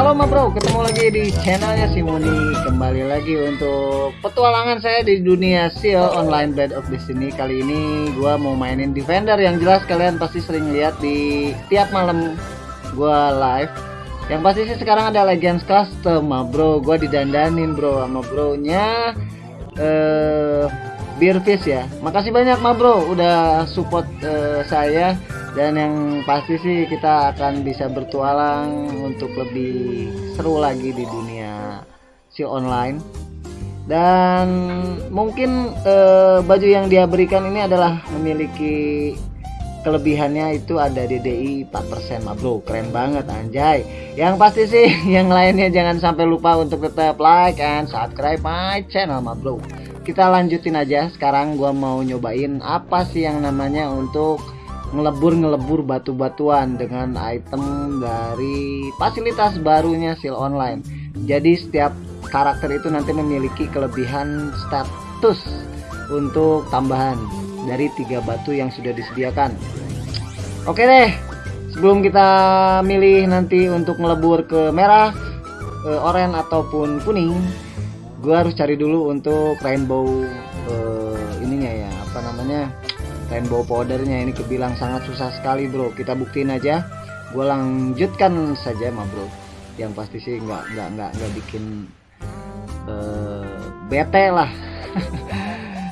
Halo ma bro, ketemu lagi di channelnya Simoni Kembali lagi untuk petualangan saya di dunia SEO Online Bed of Destiny. Kali ini gue mau mainin Defender Yang jelas kalian pasti sering lihat di tiap malam gue live. Yang pasti sih sekarang ada Legends Custom ma bro. Gue didandanin bro sama bro nya eh, Beerfish ya. Makasih banyak ma bro udah support eh, saya dan yang pasti sih kita akan bisa bertualang untuk lebih seru lagi di dunia si online. Dan mungkin eh, baju yang dia berikan ini adalah memiliki kelebihannya itu ada DDI 4% ma bro keren banget anjay. Yang pasti sih yang lainnya jangan sampai lupa untuk tetap like and subscribe my channel ma bro. Kita lanjutin aja. Sekarang gua mau nyobain apa sih yang namanya untuk ngelebur-ngelebur batu-batuan dengan item dari fasilitas barunya Seal Online. Jadi setiap karakter itu nanti memiliki kelebihan status untuk tambahan dari tiga batu yang sudah disediakan. Oke deh, sebelum kita milih nanti untuk ngelebur ke merah, ke oranye ataupun kuning, gue harus cari dulu untuk rainbow uh, ininya ya, apa namanya? Rainbow powdernya ini kebilang sangat susah sekali bro. Kita buktiin aja. Gue lanjutkan saja mah bro. Yang pasti sih nggak nggak nggak nggak bikin uh, bete lah.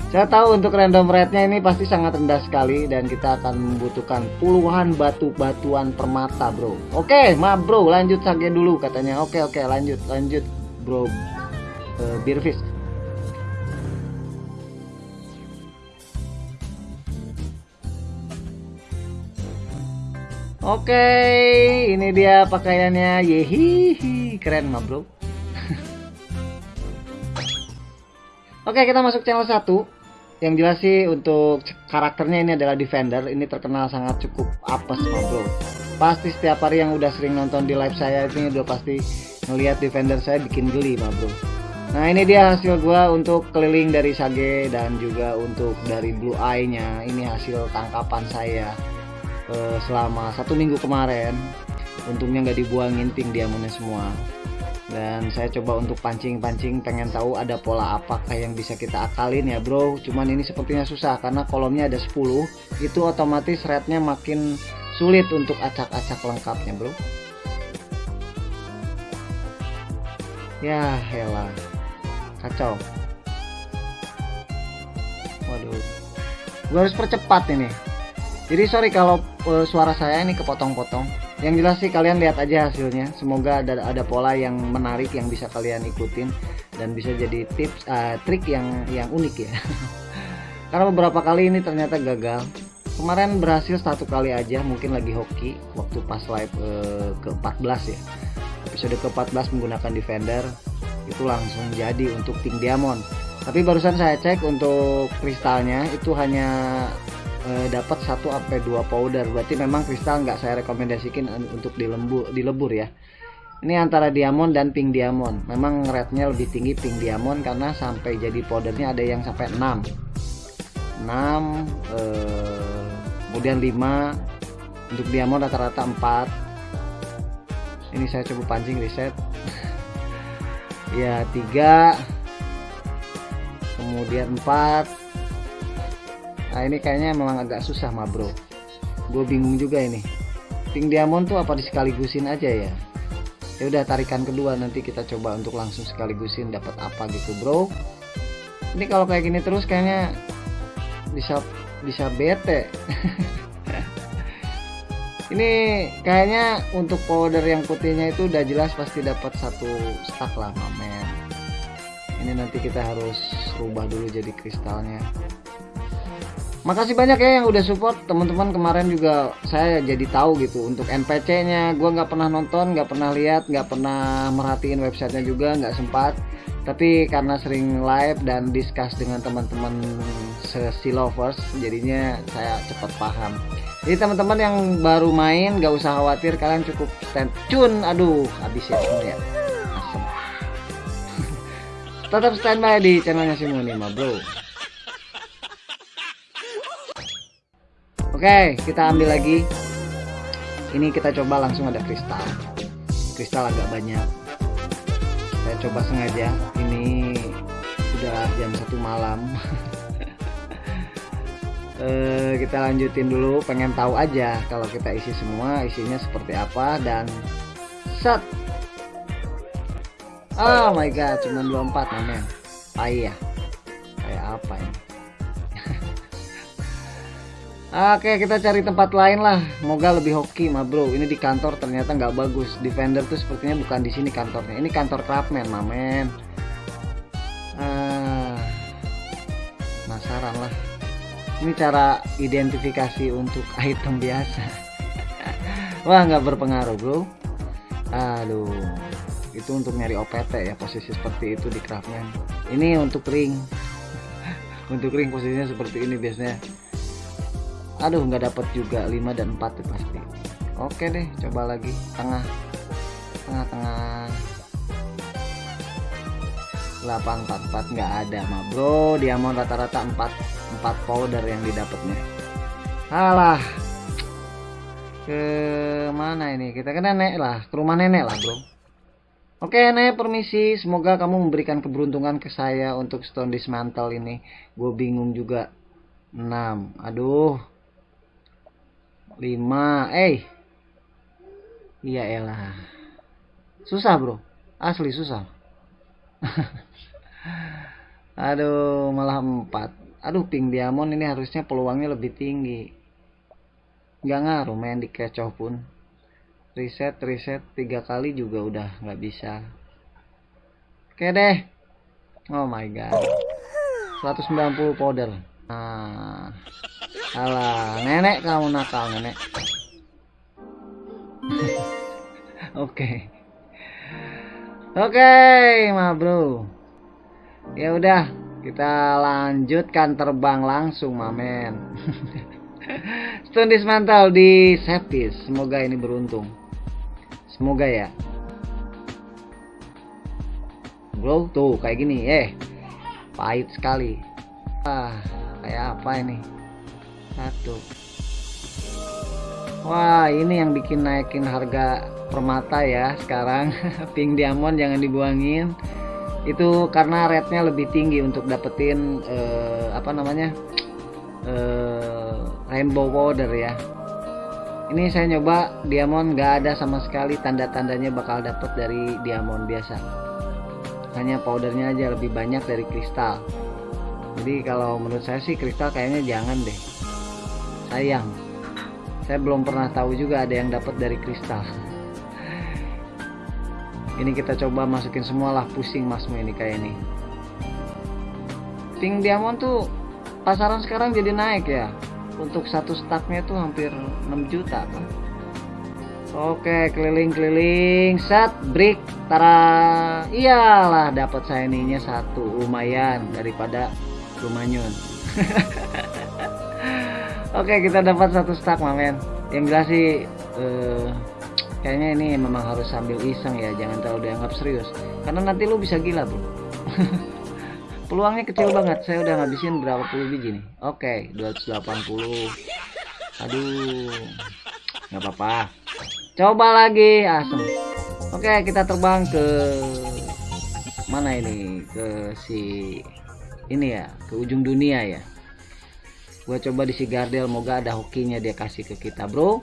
Saya tahu untuk random rate-nya ini pasti sangat rendah sekali dan kita akan membutuhkan puluhan batu-batuan permata bro. Oke ma bro lanjut saja dulu katanya. Oke oke lanjut lanjut bro. Uh, beerfish Oke, ini dia pakaiannya. Yehihi, keren mah, Bro. Oke, kita masuk channel 1. Yang jelas sih untuk karakternya ini adalah Defender. Ini terkenal sangat cukup apes mah, Bro. Pasti setiap hari yang udah sering nonton di live saya ini udah pasti ngelihat Defender saya bikin geli mah, Bro. Nah, ini dia hasil gua untuk keliling dari Sage dan juga untuk dari Blue Eye-nya. Ini hasil tangkapan saya uh, selama satu minggu kemarin untungnya nggak dibuangin pink diamondnya semua. Dan saya coba untuk pancing-pancing pengen tahu ada pola apakah yang bisa kita akalin ya bro. Cuman ini sepertinya susah karena kolomnya ada 10 itu otomatis rate-nya makin sulit untuk acak-acak lengkapnya bro. Ya hela. Kacau. Waduh. Gue harus percepat ini jadi sorry kalau uh, suara saya ini kepotong-potong. Yang jelas sih kalian lihat aja hasilnya. Semoga ada ada pola yang menarik yang bisa kalian ikutin dan bisa jadi tips uh, trik yang yang unik ya. Karena beberapa kali ini ternyata gagal. Kemarin berhasil satu kali aja mungkin lagi hoki waktu pas live uh, ke 14 ya. Episode ke 14 menggunakan defender itu langsung jadi untuk pink diamond. Tapi barusan saya cek untuk kristalnya itu hanya e, dapat 1 sampai 2 powder. Berarti memang kristal nggak saya rekomendasikan untuk dilembur dilebur ya. Ini antara diamond dan pink diamond. Memang rate-nya lebih tinggi pink diamond karena sampai jadi powdernya ada yang sampai 6 6 e, kemudian 5 untuk diamond rata-rata 4 ini saya coba pancing reset ya 3 kemudian 4 nah ini kayaknya memang agak susah mah bro. Gue bingung juga ini. Pink diamond tuh apa disekaligusin aja ya? Ya udah tarikan kedua. Nanti kita coba untuk langsung sekaligusin dapat apa gitu bro. Ini kalau kayak gini terus kayaknya bisa bisa bete. Ini kayaknya untuk powder yang putihnya itu udah jelas pasti dapat satu stack lah mamen ini nanti kita harus rubah dulu jadi kristalnya makasih banyak ya yang udah support. Teman-teman kemarin juga saya jadi tahu gitu untuk NPC nya gue nggak pernah nonton nggak pernah lihat nggak pernah merhatiin websitenya juga nggak sempat. Tapi karena sering live dan discuss dengan teman-teman sesi lovers jadinya saya cepat paham. Jadi teman-teman yang baru main nggak usah khawatir kalian cukup stand tune. Aduh habis ya ya. Asem. Tetap standby di channelnya Simoni bro Oke, kita ambil lagi. Ini kita coba langsung ada kristal. kristal agak banyak. Saya coba sengaja. Ini udah jam satu malam. Eh, kita lanjutin dulu. Pengen tahu aja kalau kita isi semua isinya seperti apa dan set. Oh my god cuma 24 namanya kayak Oke kita cari tempat lain lah. Semoga lebih hoki mah bro. Ini di kantor ternyata nggak bagus. Defender tuh sepertinya bukan di sini kantornya. Ini kantor Craftman mamen ah, Penasaran lah. Ini cara identifikasi untuk item biasa. Wah nggak berpengaruh bro. Aduh Itu untuk nyari OPT ya Posisi seperti itu di Craftman Ini untuk ring. Untuk ring posisinya seperti ini biasanya aduh nggak dapat juga 5 dan 4 tuh pasti. Oke deh coba lagi. Tengah. Tengah tengah 844 nggak ada mah bro. Diamond rata-rata 4 4 powder yang didapatnya alah. Ke mana ini? Kita ke nenek lah ke rumah nenek lah bro. Oke nenek permisi. Semoga kamu memberikan keberuntungan ke saya untuk stone dismantle ini. Gue bingung juga. 6 aduh 5 eh. Iya elah. Susah bro. Asli susah. Aduh malah 4 aduh pink diamond ini harusnya peluangnya lebih tinggi. Nggak ngaruh main di kecoh pun. Reset reset. Tiga kali juga udah nggak bisa. Oke deh. Oh my god. 190 powder. Nah Alah, nenek kamu nakal, nenek. Oke. Oke, ma bro. Ya udah, kita lanjutkan terbang langsung, mamen. Stone dismantle di Septis. Semoga ini beruntung. Semoga ya. Bro, tuh kayak gini, eh. Pahit sekali. Ah, kayak apa ini? Satu. Wah ini yang bikin naikin harga permata ya sekarang. Pink diamond jangan dibuangin. Itu karena rate-nya lebih tinggi untuk dapetin uh, apa namanya uh, rainbow powder ya. Ini saya nyoba diamond gak ada sama sekali tanda-tandanya bakal dapet dari diamond biasa. Hanya powdernya aja lebih banyak dari kristal. Jadi kalau menurut saya sih kristal kayaknya jangan deh sayang. Saya belum pernah tahu juga ada yang dapat dari kristal. Ini kita coba masukin semua lah pusing masmu ini kayak ini. Pink diamond tuh pasaran sekarang jadi naik ya. Untuk satu stacknya tuh hampir 6 juta kan. Oke keliling-keliling set brick tara. Iyalah dapat saya ininya satu lumayan daripada rumanyun Oke kita dapat satu stack mamen Yang jelas sih uh, Kayaknya ini memang harus sambil iseng ya Jangan terlalu dianggap serius. Karena nanti lu bisa gila bro Peluangnya kecil banget. Saya udah ngabisin berapa puluh biji nih? Oke 280 Aduh nggak apa-apa. Coba lagi. Asem Oke kita terbang ke Mana ini? Ke si Ini ya Ke ujung dunia ya gue coba di si Gardel moga ada hokinya dia kasih ke kita bro.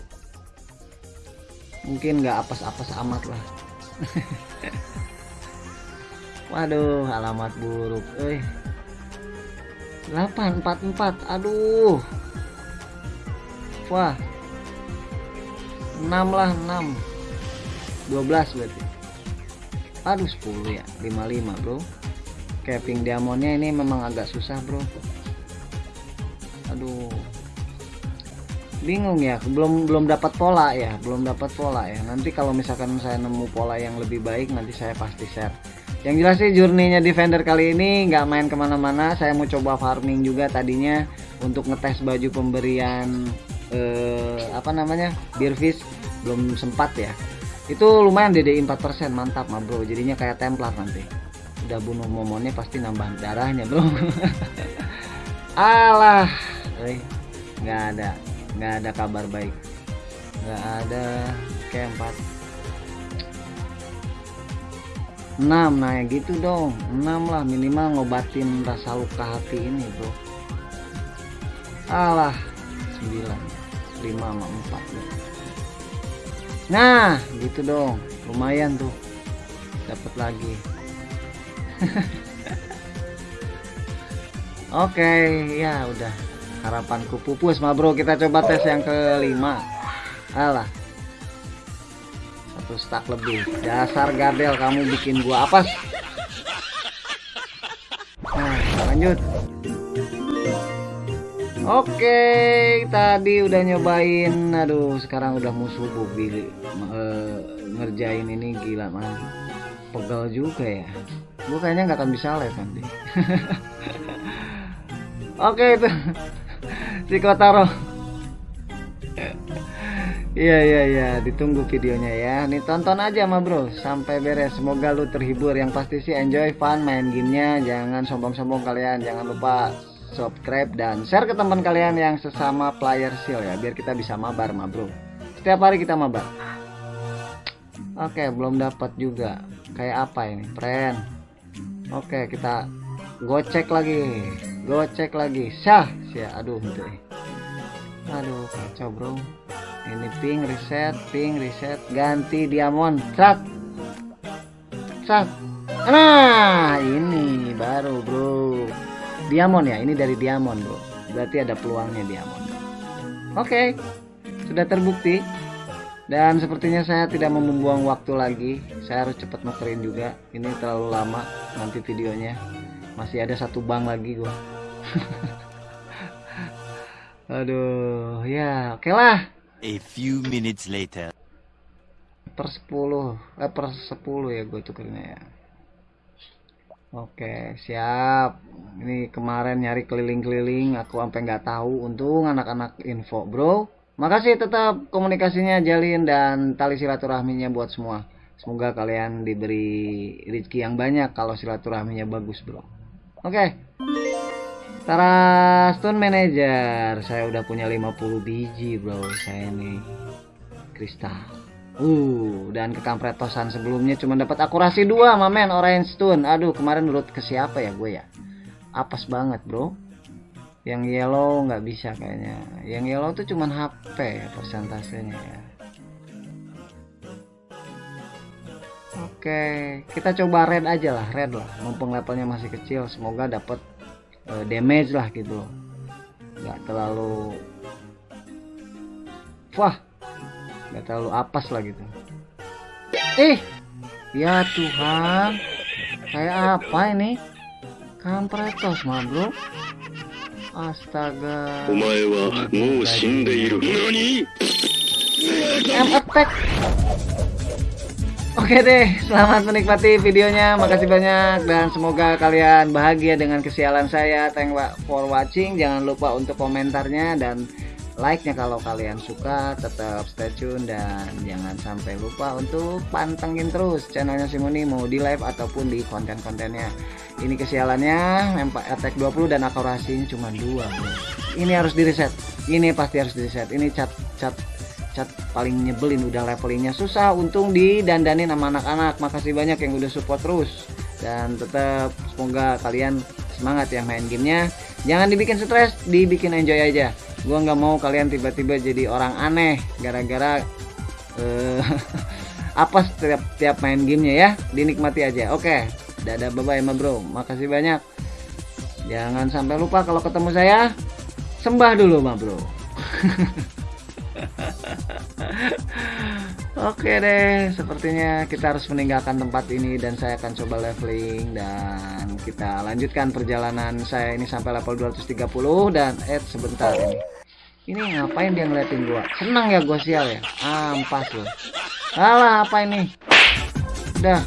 Mungkin nggak apes-apes amat lah. Waduh alamat buruk eh 844 aduh. Wah. 6 lah 6 12 berarti. Aduh 10 ya 55 bro. Capping diamondnya ini memang agak susah bro aduh. Bingung ya belum belum dapat pola ya belum dapat pola ya. Nanti kalau misalkan saya nemu pola yang lebih baik nanti saya pasti share. Yang jelas sih journey-nya defender kali ini nggak main ke mana-mana. Saya mau coba farming juga tadinya untuk ngetes baju pemberian eh, apa namanya beerfish belum sempat ya. Itu lumayan DDI 4% mantap mah bro. Jadinya kayak templar nanti. Udah bunuh momonnya pasti nambah darahnya bro. Alah nggak ada nggak ada kabar baik. Nggak ada keempat 6 nah ya gitu dong. 6 lah minimal ngobatin rasa luka hati ini bro. Alah 9 5 sama 4 nah gitu dong. Lumayan tuh. Dapat lagi. Oke okay, ya udah harapanku pupus ma bro. Kita coba tes yang kelima. Alah. Satu stack lebih. Dasar gabel kamu bikin gua apa nah lanjut. Oke tadi udah nyobain. Aduh sekarang udah musuh bili e, ngerjain ini gila man pegel juga ya. Gua kayaknya nggak akan bisa live nanti. Oke itu si Kotaro Iya iya iya, ditunggu videonya ya. Nih tonton aja ma bro sampai beres. Semoga lu terhibur. Yang pasti sih enjoy fun main gamenya. Jangan sombong-sombong kalian. Jangan lupa subscribe dan share ke teman kalian yang sesama player seal ya, biar kita bisa mabar ma bro. Setiap hari kita mabar. Oke, belum dapat juga. Kayak apa ini, friend? Oke, kita gocek lagi. Gocek lagi. Syah, syah. Aduh, gitu. Aduh, kacau bro. Ini ping reset ping reset. Ganti diamond. Cat cat nah ini baru bro. Diamond ya ini dari diamond bro. Berarti ada peluangnya diamond. Oke. Okay. sudah terbukti. Dan sepertinya saya tidak membuang waktu lagi. Saya harus cepat nukerin juga. Ini terlalu lama nanti videonya. Masih ada satu bank lagi gua aduh ya oke okay lah A few minutes later. Per 10, eh per 10 ya gue tukernya ya. Oke, siap. Ini kemarin nyari keliling-keliling, aku sampai nggak tahu. Untung anak-anak info, bro. Makasih tetap komunikasinya jalin dan tali silaturahminya buat semua. Semoga kalian diberi rezeki yang banyak kalau silaturahminya bagus, bro. Oke. Tara Stone Manager. Saya udah punya 50 biji bro Saya ini. Kristal Uh Dan kekampretosan sebelumnya cuma dapat akurasi 2 mamen Orange Stone. Aduh kemarin menurut ke siapa ya gue ya? Apes banget bro. Yang yellow nggak bisa kayaknya. Yang yellow tuh cuman HP ya persentasenya ya. Oke, kita coba red aja lah, red lah. Mumpung levelnya masih kecil, semoga dapat uh, damage lah gitu. Nggak terlalu wah nggak terlalu apes lah gitu. Eh ya Tuhan kayak apa ini? Kampretos mah bro. Astaga. M attack Oke deh, selamat menikmati videonya. Makasih banyak dan semoga kalian bahagia dengan kesialan saya. Thank for watching. Jangan lupa untuk komentarnya dan like-nya kalau kalian suka. Tetap stay tune dan jangan sampai lupa untuk pantengin terus channelnya Simoni mau di live ataupun di konten-kontennya. Ini kesialannya, attack 20 dan akurasinya cuma dua. Ini harus di reset. Ini pasti harus di reset. Ini cat cat cat paling nyebelin udah levelingnya susah untung didandanin sama anak-anak. Makasih banyak yang udah support terus. Dan tetap semoga kalian semangat ya main gamenya. Jangan dibikin stres dibikin enjoy aja. Gua nggak mau kalian tiba-tiba jadi orang aneh gara-gara uh, apa setiap tiap main gamenya ya. Dinikmati aja. Oke dadah bye bye ma bro. Makasih banyak. Jangan sampai lupa kalau ketemu saya sembah dulu ma bro Oke deh, sepertinya kita harus meninggalkan tempat ini dan saya akan coba leveling dan kita lanjutkan perjalanan saya ini sampai level 230 dan eh sebentar ini. Ini ngapain dia ngeliatin gua? Senang ya gua sial ya? Ampas loh. Alah, apa ini? Udah.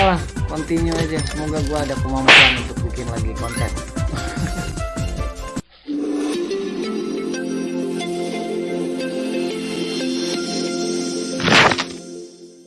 Yalah, continue aja. Semoga gua ada kemampuan untuk bikin lagi konten.